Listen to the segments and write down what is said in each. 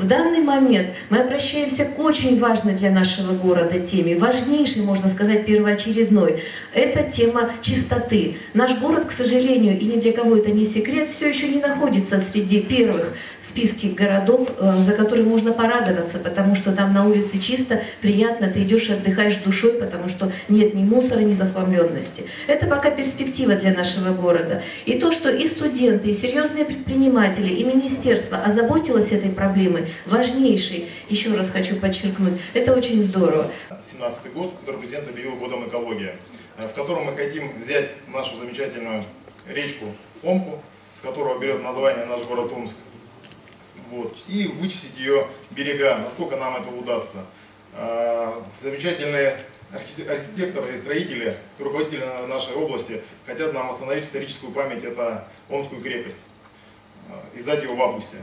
В данный момент мы обращаемся к очень важной для нашего города теме, важнейшей, можно сказать, первоочередной. Это тема чистоты. Наш город, к сожалению, и ни для кого это не секрет, все еще не находится среди первых в списке городов, э, за которые можно порадоваться, потому что там на улице чисто, приятно, ты идешь и отдыхаешь душой, потому что нет ни мусора, ни захламленности. Это пока перспектива для нашего города. И то, что и студенты, и серьезные предприниматели, и министерство озаботилось этой проблемой, важнейшей, еще раз хочу подчеркнуть, это очень здорово. 17 год, который президент объявил годом экологии, э, в котором мы хотим взять нашу замечательную речку Омку, с которого берет название наш город Омск, вот, и вычистить ее берега, насколько нам это удастся. Э, замечательные архитекторы и строители, руководители нашей области хотят нам восстановить историческую память, это Омскую крепость, э, издать ее в августе.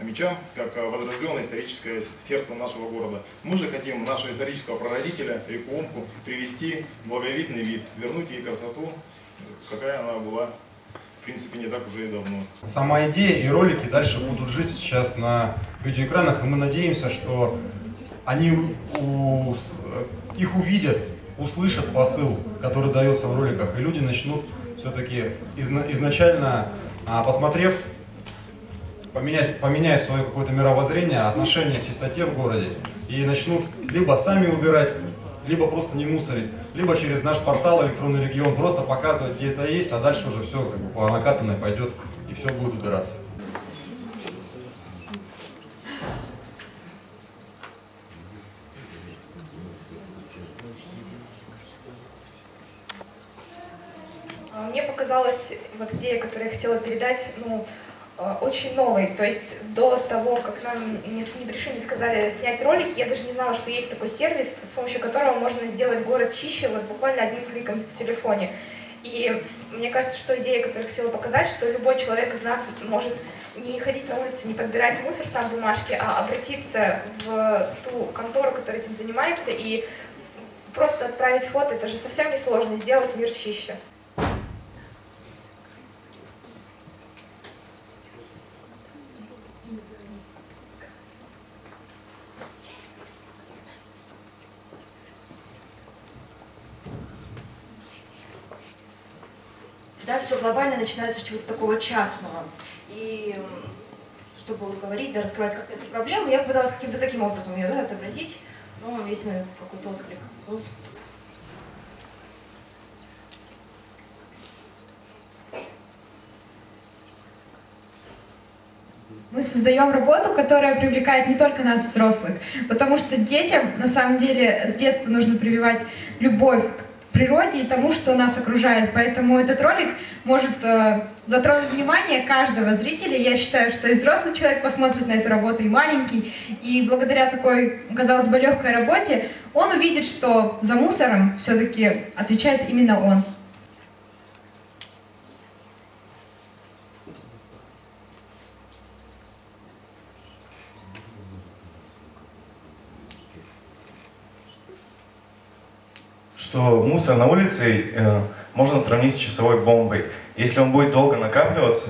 А мечам, как возрожденное историческое сердце нашего города. Мы же хотим нашего исторического прародителя, реку Омку, привести в благовидный вид, вернуть ей красоту, какая она была в принципе, не так уже и давно. Сама идея и ролики дальше будут жить сейчас на видеоэкранах, и мы надеемся, что они у, их увидят, услышат посыл, который дается в роликах, и люди начнут все-таки изна, изначально, а, посмотрев, поменять, поменять свое какое-то мировоззрение, отношение к чистоте в городе, и начнут либо сами убирать, либо просто не мусорить, либо через наш портал электронный регион просто показывать, где это есть, а дальше уже все как бы по накатанной пойдет и все будет убираться. А, мне показалась вот идея, которую я хотела передать, ну, очень новый. То есть до того, как нам не, не пришли, не сказали снять ролик, я даже не знала, что есть такой сервис, с помощью которого можно сделать город чище вот буквально одним кликом в телефоне. И мне кажется, что идея, которую я хотела показать, что любой человек из нас может не ходить на улице, не подбирать мусор сам бумажки, а обратиться в ту контору, которая этим занимается, и просто отправить фото, это же совсем не сложно, сделать мир чище. да, все глобально начинается с чего-то такого частного. И чтобы говорить, да, раскрывать как эту проблему, я попыталась каким-то таким образом ее да, отобразить, но есть на какой-то отклик. Мы создаем работу, которая привлекает не только нас, взрослых, потому что детям, на самом деле, с детства нужно прививать любовь природе и тому, что нас окружает. Поэтому этот ролик может э, затронуть внимание каждого зрителя. Я считаю, что и взрослый человек посмотрит на эту работу, и маленький. И благодаря такой, казалось бы, легкой работе, он увидит, что за мусором все-таки отвечает именно он. Что мусор на улице э, можно сравнить с часовой бомбой. Если он будет долго накапливаться,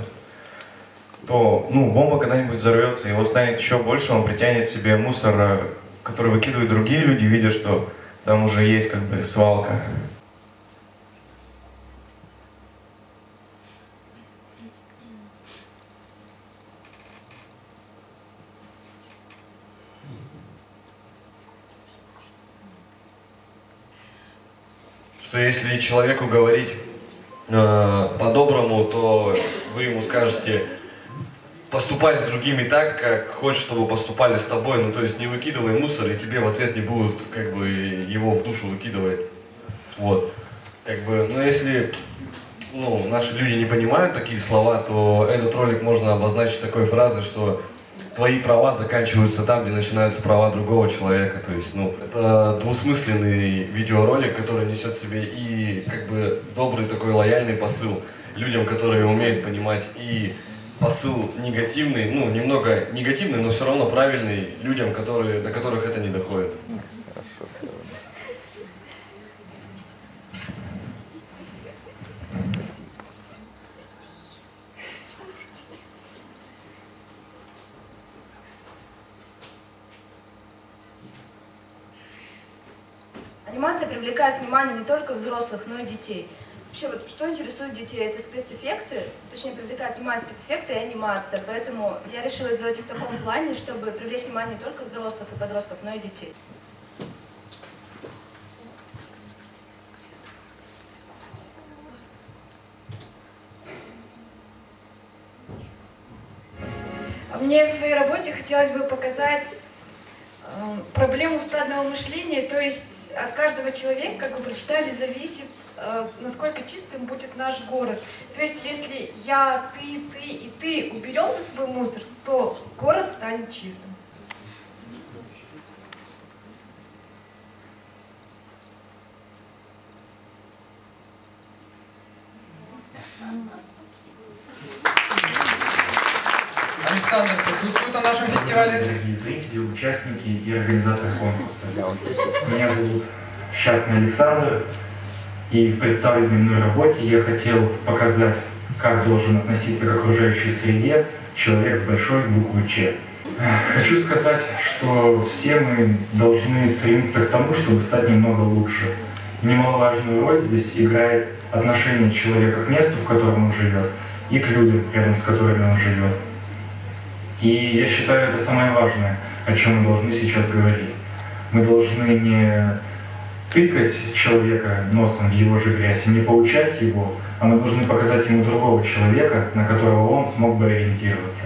то ну, бомба когда-нибудь взорвется, его станет еще больше, он притянет себе мусор, э, который выкидывают другие люди, видя, что там уже есть как бы свалка. Что если человеку говорить э, по-доброму, то вы ему скажете, поступай с другими так, как хочешь, чтобы поступали с тобой, ну то есть не выкидывай мусор, и тебе в ответ не будут как бы его в душу выкидывать. Вот. Как бы, но если ну, наши люди не понимают такие слова, то этот ролик можно обозначить такой фразой, что твои права заканчиваются там, где начинаются права другого человека. То есть, ну, это двусмысленный видеоролик, который несет в себе и как бы добрый такой лояльный посыл людям, которые умеют понимать и посыл негативный, ну, немного негативный, но все равно правильный людям, которые, до которых это не доходит. Анимация привлекает внимание не только взрослых, но и детей. Вообще, вот что интересует детей, это спецэффекты, точнее, привлекает внимание спецэффекты и анимация. Поэтому я решила сделать их в таком плане, чтобы привлечь внимание не только взрослых и подростков, но и детей. Мне в своей работе хотелось бы показать проблему стадного мышления, то есть от каждого человека, как вы прочитали, зависит, э, насколько чистым будет наш город. То есть если я, ты, ты и ты уберем за собой мусор, то город станет чистым. Александр присутствует на нашем фестивале. Дорогие зрители, участники и организаторы конкурса. Меня зовут Счастный Александр, и в представленной мной работе я хотел показать, как должен относиться к окружающей среде человек с большой буквы Ч. Хочу сказать, что все мы должны стремиться к тому, чтобы стать немного лучше. Немаловажную роль здесь играет отношение человека к месту, в котором он живет, и к людям, рядом с которыми он живет. И я считаю, это самое важное, о чем мы должны сейчас говорить. Мы должны не тыкать человека носом в его же грязь и не поучать его, а мы должны показать ему другого человека, на которого он смог бы ориентироваться.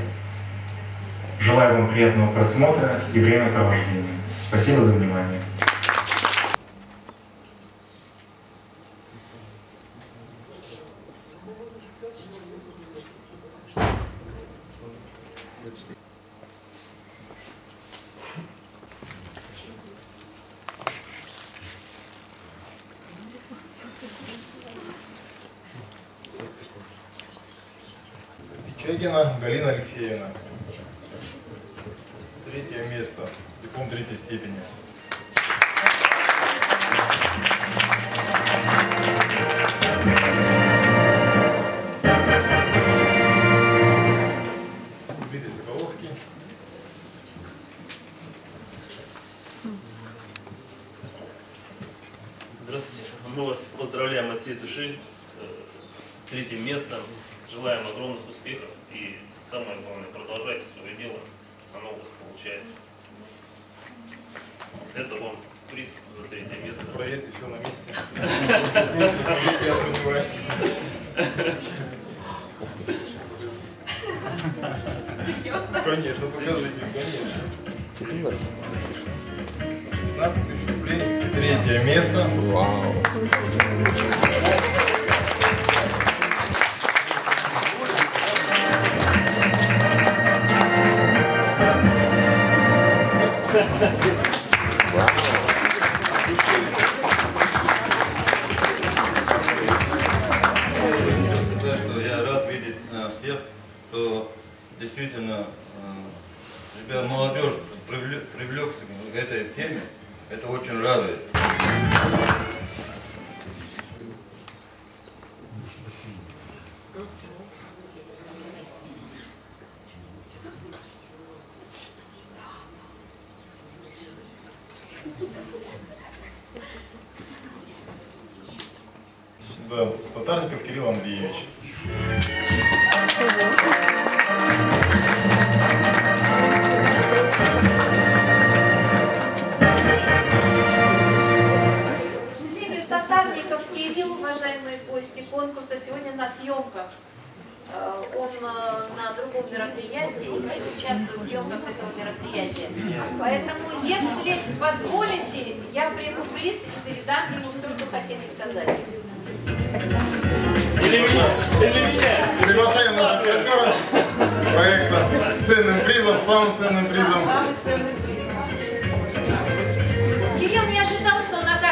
Желаю вам приятного просмотра и времяпровождения. Спасибо за внимание. Чегина Галина Алексеевна. Третье место. Диплом третьей степени. Самое главное, продолжайте свое дело. Оно у вас получается. Это вам приз за третье место. Проверьте, все на месте. Я сомневаюсь. Конечно, покажите, конечно. 15 тысяч рублей. Третье место. сказать, я рад видеть э, всех, кто действительно, э, ребят, молодежь привлек, привлекся к этой теме. Это очень радует. Да, Татарников Кирилл Андреевич. Татарников Кирилл, уважаемые гости конкурса, сегодня на съемках. Э, Он э, на другом мероприятии и участвует в съемках этого мероприятия. Поэтому, если позволите, я приму приз и передам ему все, что хотели сказать. Или меня, или меня. Приглашаем наших партнеров проекта с ценным призом, с самым ценным призом. Кирилл не ожидал, что он окажется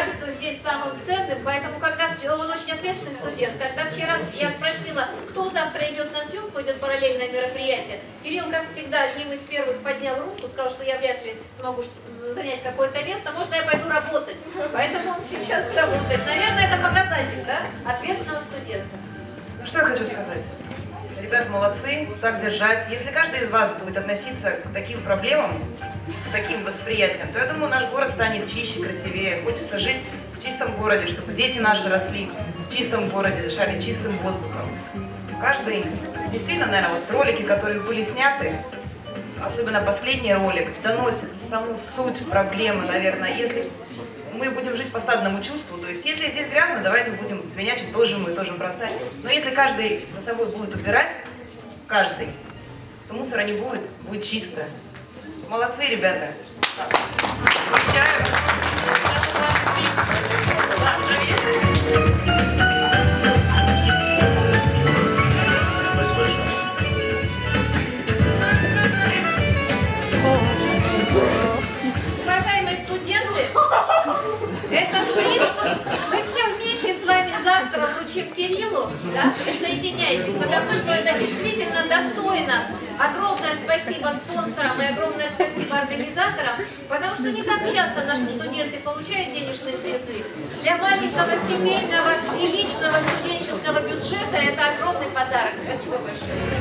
здесь самым ценным, поэтому, когда он очень ответственный студент, когда вчера я спросила, кто завтра идет на съемку, идет параллельное мероприятие, Кирилл, как всегда, одним из первых поднял руку, сказал, что я вряд ли смогу занять какое-то место, можно я пойду работать. Поэтому он сейчас работает. Наверное, это показатель, да, ответственного студента. Ну что я хочу сказать? ребят молодцы, так держать. Если каждый из вас будет относиться к таким проблемам с таким восприятием, то я думаю, наш город станет чище, красивее. Хочется жить чистом городе, чтобы дети наши росли в чистом городе, дышали чистым воздухом. Каждый, действительно, наверное, вот ролики, которые были сняты, особенно последний ролик, доносит саму суть проблемы, наверное. Если мы будем жить по стадному чувству, то есть если здесь грязно, давайте будем свинячить тоже мы, тоже бросать. Но если каждый за собой будет убирать, каждый, то мусора не будет, будет чисто. Молодцы, ребята. Чаю. потому что это действительно достойно. Огромное спасибо спонсорам и огромное спасибо организаторам, потому что не так часто наши студенты получают денежные призы. Для маленького семейного и личного студенческого бюджета это огромный подарок. Спасибо большое.